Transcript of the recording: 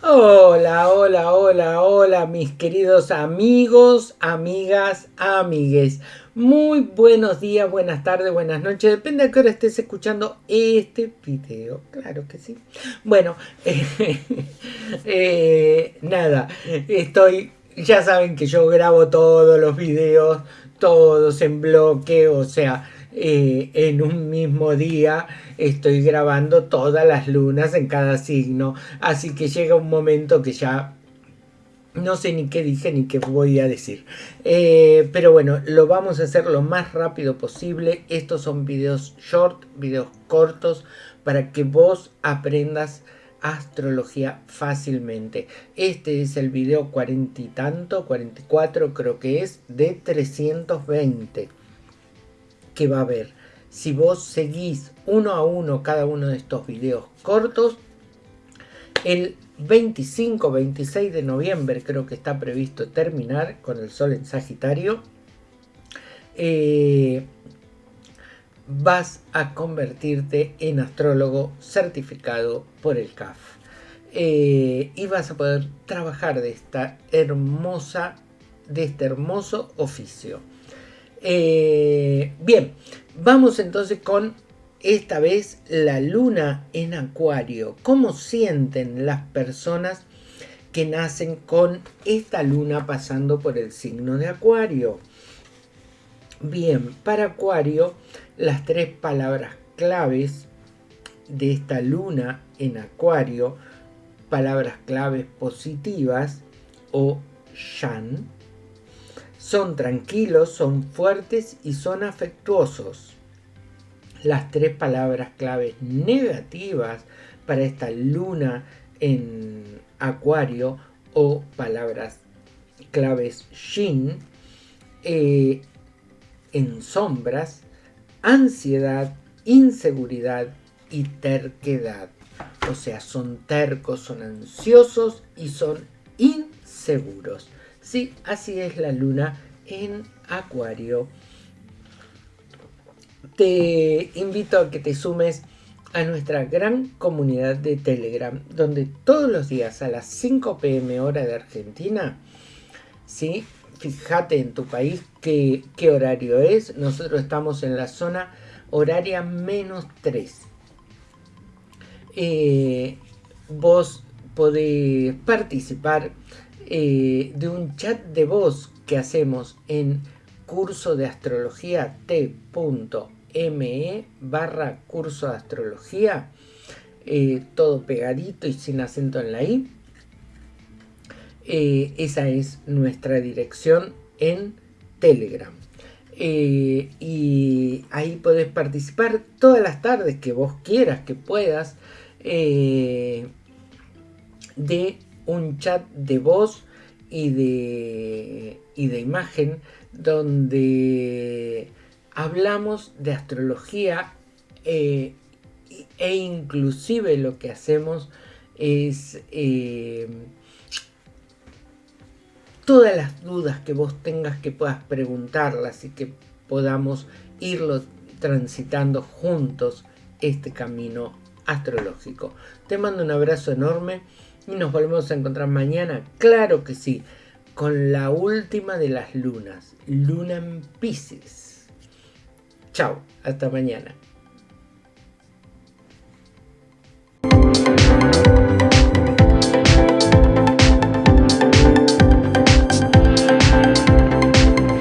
Hola mis queridos amigos, amigas, amigues. Muy buenos días, buenas tardes, buenas noches. Depende de qué hora estés escuchando este video. Claro que sí. Bueno, eh, nada, estoy... Ya saben que yo grabo todos los videos, todos en bloque, o sea, eh, en un mismo día estoy grabando todas las lunas en cada signo. Así que llega un momento que ya no sé ni qué dije ni qué voy a decir. Eh, pero bueno, lo vamos a hacer lo más rápido posible. Estos son videos short, videos cortos, para que vos aprendas astrología fácilmente. Este es el video cuarenta y tanto, 44 creo que es, de 320 que va a haber. Si vos seguís uno a uno cada uno de estos videos cortos, el 25-26 de noviembre creo que está previsto terminar con el Sol en Sagitario. Eh, vas a convertirte en astrólogo certificado por el CAF. Eh, y vas a poder trabajar de esta hermosa, de este hermoso oficio. Eh, bien, vamos entonces con esta vez la luna en acuario. ¿Cómo sienten las personas que nacen con esta luna pasando por el signo de acuario? Bien, para acuario las tres palabras claves de esta luna en acuario, palabras claves positivas o shan, son tranquilos, son fuertes y son afectuosos. Las tres palabras claves negativas para esta luna en acuario o palabras claves shin eh, en sombras, ansiedad, inseguridad y terquedad. O sea, son tercos, son ansiosos y son inseguros. Sí, así es la luna en Acuario. Te invito a que te sumes a nuestra gran comunidad de Telegram, donde todos los días a las 5 pm hora de Argentina, ¿sí? fíjate en tu país qué, qué horario es. Nosotros estamos en la zona horaria menos 3. Eh, vos podés participar eh, de un chat de voz que hacemos en curso de astrología t.me barra curso de astrología eh, todo pegadito y sin acento en la i. Eh, esa es nuestra dirección en telegram. Y ahí podés participar todas las tardes que vos quieras que puedas de un chat de voz y de, y de imagen donde hablamos de astrología eh, e inclusive lo que hacemos es eh, todas las dudas que vos tengas que puedas preguntarlas y que podamos irlo transitando juntos este camino astrológico. Te mando un abrazo enorme nos volvemos a encontrar mañana, claro que sí, con la última de las lunas, Luna en Pisces. Chao, hasta mañana.